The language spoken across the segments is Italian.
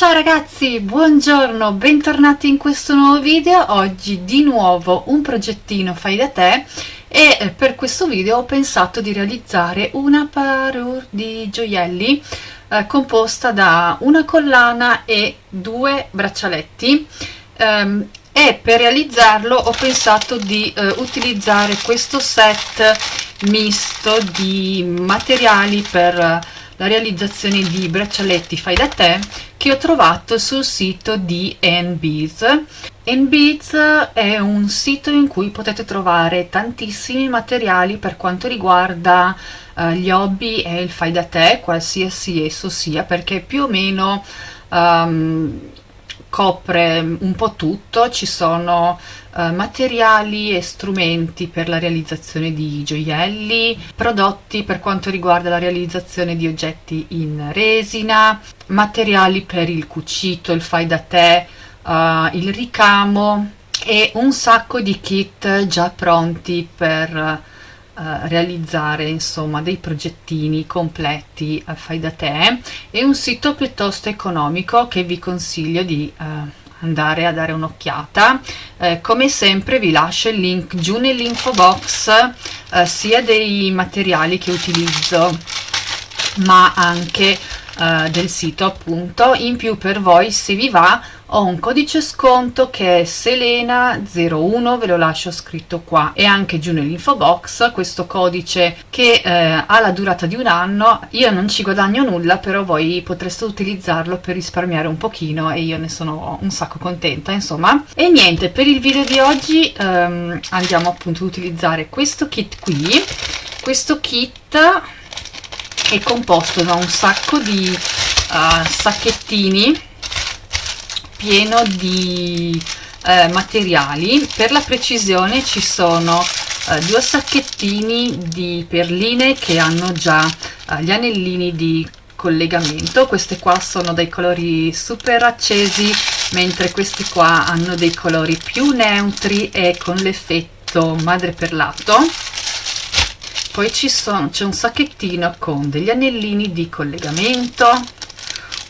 Ciao ragazzi, buongiorno, bentornati in questo nuovo video. Oggi di nuovo un progettino fai da te e eh, per questo video ho pensato di realizzare una parure di gioielli eh, composta da una collana e due braccialetti um, e per realizzarlo ho pensato di uh, utilizzare questo set misto di materiali per la realizzazione di braccialetti fai da te che ho trovato sul sito di NBeads. NBeads è un sito in cui potete trovare tantissimi materiali per quanto riguarda uh, gli hobby e il fai da te, qualsiasi esso sia, perché più o meno um, copre un po' tutto, ci sono uh, materiali e strumenti per la realizzazione di gioielli, prodotti per quanto riguarda la realizzazione di oggetti in resina, materiali per il cucito, il fai da te, uh, il ricamo e un sacco di kit già pronti per Uh, realizzare insomma dei progettini completi uh, fai da te è un sito piuttosto economico che vi consiglio di uh, andare a dare un'occhiata. Eh, come sempre vi lascio il link giù nell'info box sia dei materiali che utilizzo ma anche eh, del sito appunto. In più per voi se vi va ho un codice sconto che è Selena01 ve lo lascio scritto qua. E anche giù nell'info box questo codice che eh, ha la durata di un anno. Io non ci guadagno nulla però voi potreste utilizzarlo per risparmiare un pochino e io ne sono un sacco contenta insomma. E niente per il video di oggi ehm, andiamo appunto ad utilizzare questo kit qui. Questo kit è composto da un sacco di uh, sacchettini pieno di uh, materiali. Per la precisione ci sono uh, due sacchettini di perline che hanno già gli anellini di collegamento. Queste qua sono dei colori super accesi mentre questi qua hanno dei colori più neutri e con l'effetto madreperlato poi c'è un sacchettino con degli anellini di collegamento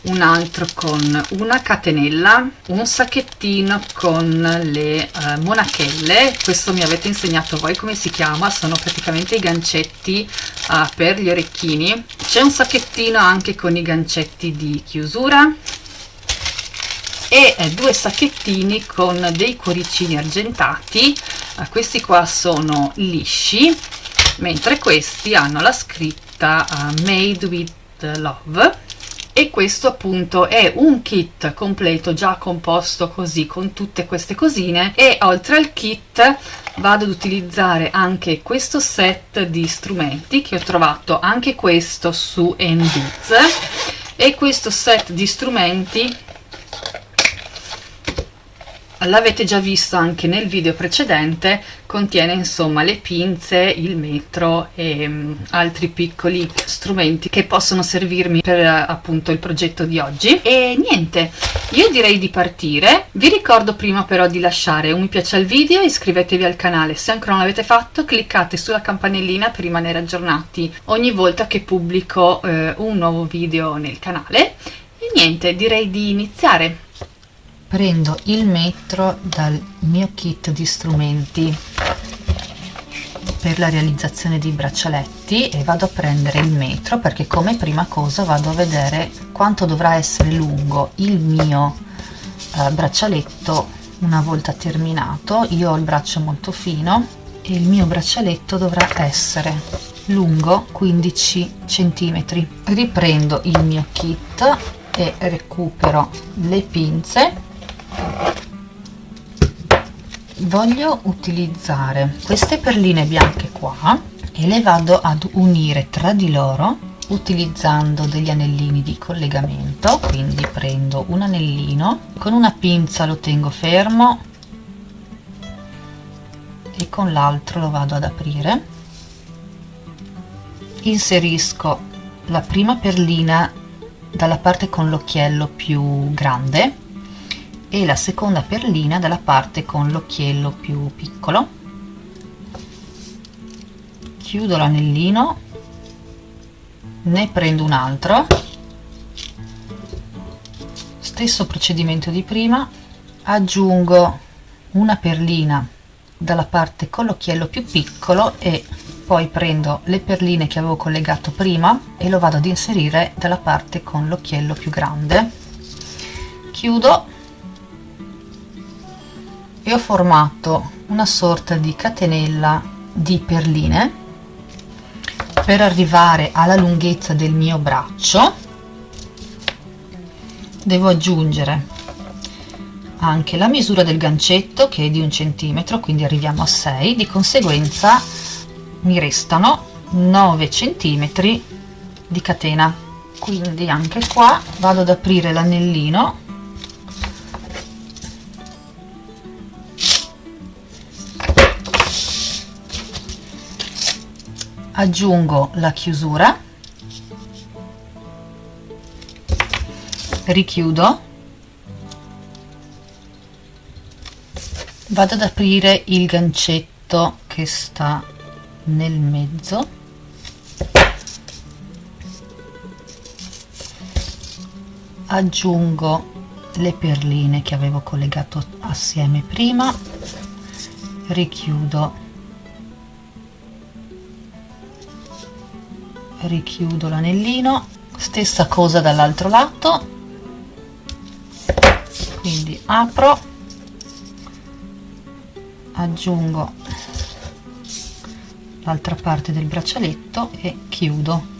un altro con una catenella un sacchettino con le uh, monachelle. Questo mi avete insegnato voi come si chiama sono praticamente i gancetti uh, per gli orecchini. C'è un sacchettino anche con i gancetti di chiusura e eh, due sacchettini con dei cuoricini argentati. Uh, questi qua sono lisci mentre questi hanno la scritta uh, made with love e questo appunto è un kit completo già composto così con tutte queste cosine. E oltre al kit vado ad utilizzare anche questo set di strumenti che ho trovato anche questo su NBiz e questo set di strumenti l'avete già visto anche nel video precedente contiene insomma le pinze il metro e um, altri piccoli strumenti che possono servirmi per appunto il progetto di oggi. E niente io direi di partire. Vi ricordo prima però di lasciare un mi piace al video iscrivetevi al canale se ancora non l'avete fatto cliccate sulla campanellina per rimanere aggiornati ogni volta che pubblico eh, un nuovo video nel canale. E niente direi di iniziare prendo il metro dal mio kit di strumenti per la realizzazione di braccialetti e vado a prendere il metro perché come prima cosa vado a vedere quanto dovrà essere lungo il mio eh, braccialetto una volta terminato. Io ho il braccio molto fino e il mio braccialetto dovrà essere lungo 15 centimetri. Riprendo il mio kit e recupero le pinze voglio utilizzare queste perline bianche qua e le vado ad unire tra di loro utilizzando degli anellini di collegamento quindi prendo un anellino con una pinza lo tengo fermo e con l'altro lo vado ad aprire. Inserisco la prima perlina dalla parte con l'occhiello più grande e la seconda perlina dalla parte con l'occhiello più piccolo. Chiudo l'anellino ne prendo un altro. Stesso procedimento di prima aggiungo una perlina dalla parte con l'occhiello più piccolo e poi prendo le perline che avevo collegato prima e lo vado ad inserire dalla parte con l'occhiello più grande. Chiudo e ho formato una sorta di catenella di perline per arrivare alla lunghezza del mio braccio. Devo aggiungere anche la misura del gancetto che è di un centimetro quindi arriviamo a 6 di conseguenza mi restano 9 centimetri di catena. Quindi anche qua vado ad aprire l'anellino aggiungo la chiusura. Richiudo. Vado ad aprire il gancetto che sta nel mezzo. Aggiungo le perline che avevo collegato assieme prima. Richiudo richiudo l'anellino stessa cosa dall'altro lato. Quindi apro aggiungo l'altra parte del braccialetto e chiudo.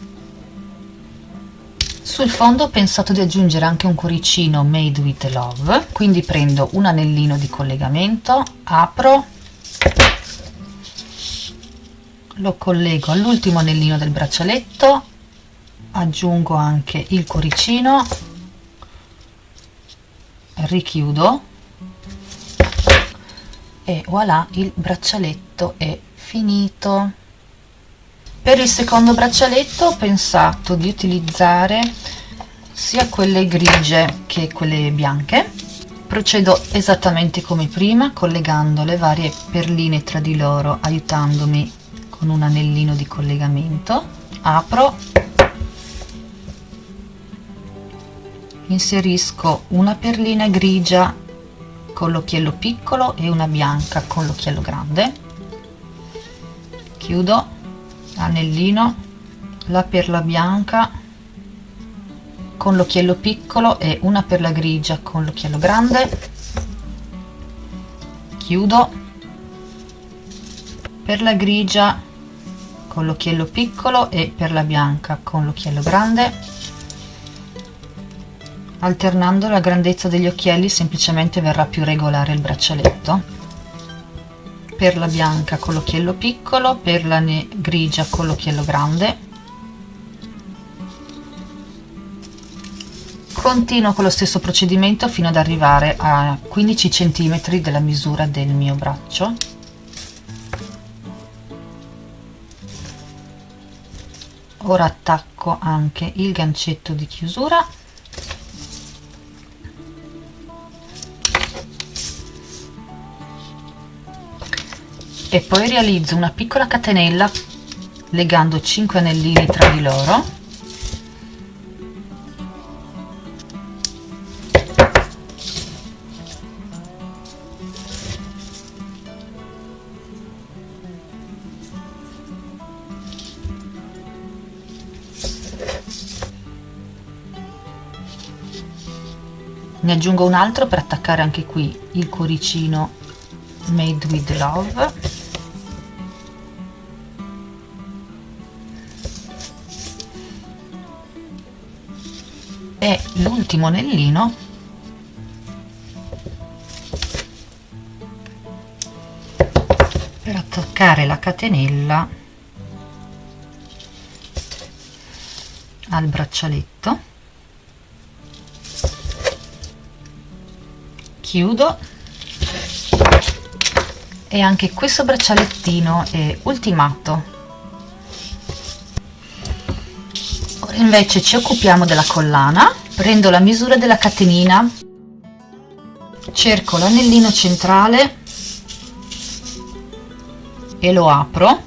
Sul fondo ho pensato di aggiungere anche un cuoricino made with love quindi prendo un anellino di collegamento apro lo collego all'ultimo anellino del braccialetto aggiungo anche il cuoricino richiudo e voilà il braccialetto è finito. Per il secondo braccialetto ho pensato di utilizzare sia quelle grigie che quelle bianche. Procedo esattamente come prima collegando le varie perline tra di loro aiutandomi con un anellino di collegamento. Apro. Inserisco una perlina grigia con l'occhiello piccolo e una bianca con l'occhiello grande. Chiudo. Anellino. La perla bianca con l'occhiello piccolo e una perla grigia con l'occhiello grande. Chiudo. Perla grigia con l'occhiello piccolo e perla bianca con l'occhiello grande alternando la grandezza degli occhielli semplicemente verrà più regolare il braccialetto. Perla bianca con l'occhiello piccolo perla grigia con l'occhiello grande. Continuo con lo stesso procedimento fino ad arrivare a 15 cm della misura del mio braccio ora attacco anche il gancetto di chiusura. E poi realizzo una piccola catenella legando 5 anellini tra di loro ne aggiungo un altro per attaccare anche qui il cuoricino made with love. E l'ultimo anellino. Per attaccare la catenella al braccialetto chiudo. E anche questo braccialettino è ultimato. Invece ci occupiamo della collana. Prendo la misura della catenina. Cerco l'anellino centrale. E lo apro.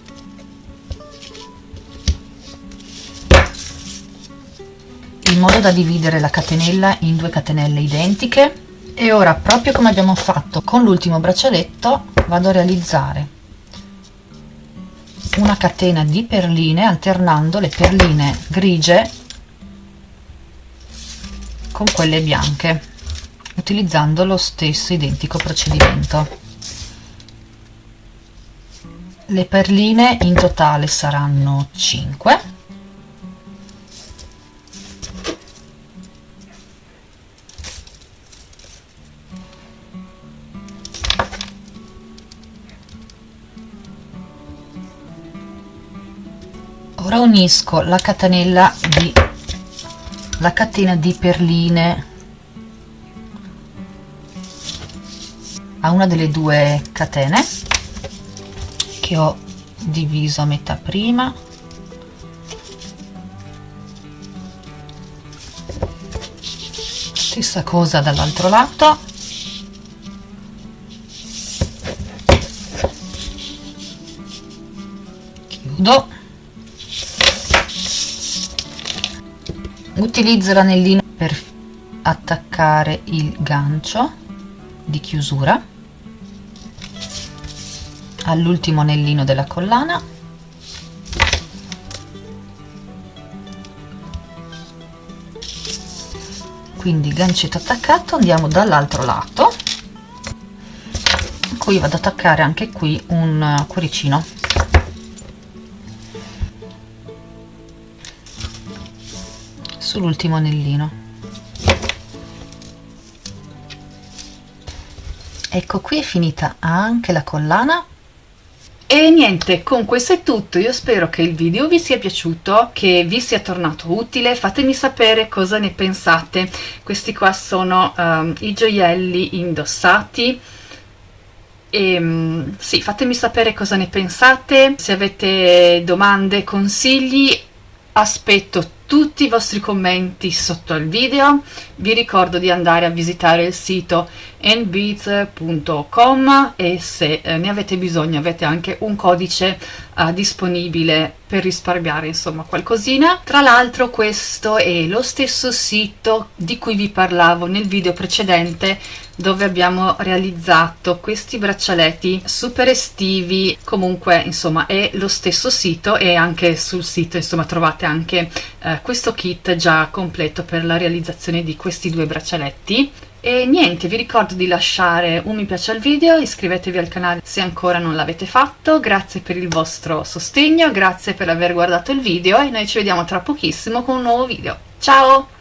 In modo da dividere la catenella in due catenelle identiche e ora proprio come abbiamo fatto con l'ultimo braccialetto vado a realizzare una catena di perline alternando le perline grigie con quelle bianche utilizzando lo stesso identico procedimento. Le perline in totale saranno 5 ora unisco la catenella di la catena di perline a una delle due catene che ho diviso a metà prima. Stessa cosa dall'altro lato. Chiudo utilizzo l'anellino per attaccare il gancio di chiusura. All'ultimo anellino della collana. Quindi gancetto attaccato andiamo dall'altro lato. Qui vado ad attaccare anche qui un cuoricino sull'ultimo anellino. Ecco qui è finita anche la collana. E niente, con questo è tutto, io spero che il video vi sia piaciuto, che vi sia tornato utile, fatemi sapere cosa ne pensate, questi qua sono um, i gioielli indossati, e um, sì, fatemi sapere cosa ne pensate, se avete domande, consigli, aspetto tutti i vostri commenti sotto al video. Vi ricordo di andare a visitare il sito nbeats.com e se eh, ne avete bisogno avete anche un codice eh, disponibile per risparmiare insomma qualcosina. Tra l'altro questo è lo stesso sito di cui vi parlavo nel video precedente dove abbiamo realizzato questi braccialetti super estivi. Comunque insomma è lo stesso sito e anche sul sito insomma trovate anche eh, questo kit già completo per la realizzazione di questi due braccialetti e niente vi ricordo di lasciare un mi piace al video iscrivetevi al canale se ancora non l'avete fatto grazie per il vostro sostegno grazie per aver guardato il video e noi ci vediamo tra pochissimo con un nuovo video. Ciao